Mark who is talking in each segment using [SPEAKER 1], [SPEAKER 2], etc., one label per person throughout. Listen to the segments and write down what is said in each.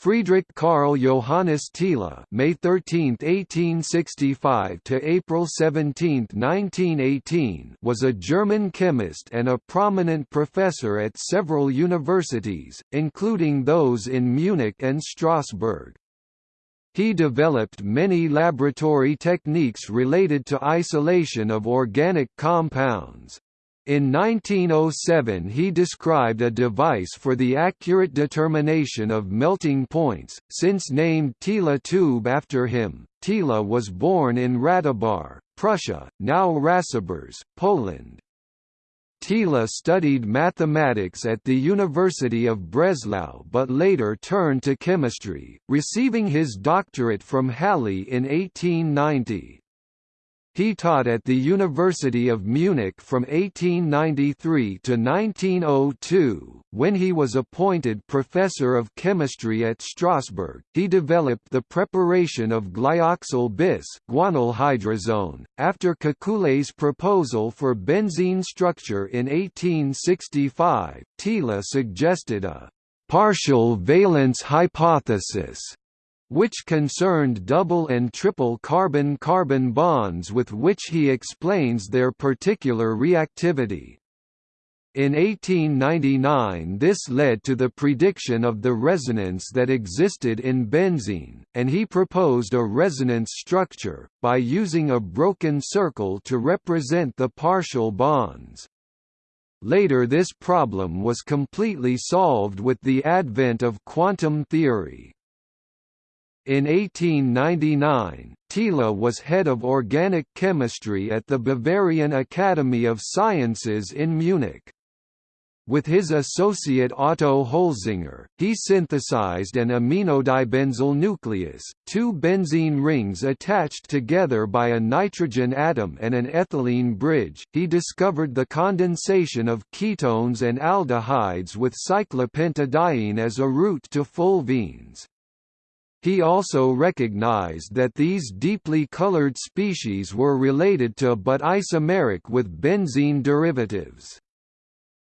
[SPEAKER 1] Friedrich Karl Johannes Thiele May 13, 1865 to April 17, 1918 was a German chemist and a prominent professor at several universities, including those in Munich and Strasbourg. He developed many laboratory techniques related to isolation of organic compounds. In 1907 he described a device for the accurate determination of melting points, since named Thiele tube after him. Thiele was born in Ratibor, Prussia, now Racibórz, Poland. Thiele studied mathematics at the University of Breslau but later turned to chemistry, receiving his doctorate from Halle in 1890. He taught at the University of Munich from 1893 to 1902. When he was appointed professor of chemistry at Strasbourg, he developed the preparation of glyoxal bis guanylhydrazone, after Kekulé's proposal for benzene structure in 1865. Thiele suggested a partial valence hypothesis which concerned double and triple carbon-carbon bonds with which he explains their particular reactivity. In 1899 this led to the prediction of the resonance that existed in benzene, and he proposed a resonance structure, by using a broken circle to represent the partial bonds. Later this problem was completely solved with the advent of quantum theory. In 1899, Thiele was head of organic chemistry at the Bavarian Academy of Sciences in Munich. With his associate Otto Holzinger, he synthesized an iminodibenzyl nucleus, two benzene rings attached together by a nitrogen atom and an ethylene bridge. He discovered the condensation of ketones and aldehydes with cyclopentadiene as a route to fulvenes. He also recognized that these deeply colored species were related to but isomeric with benzene derivatives.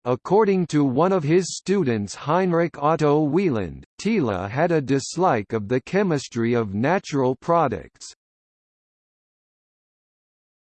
[SPEAKER 1] According to one of his students Heinrich Otto Wieland, Thiele had a dislike of the chemistry of natural products,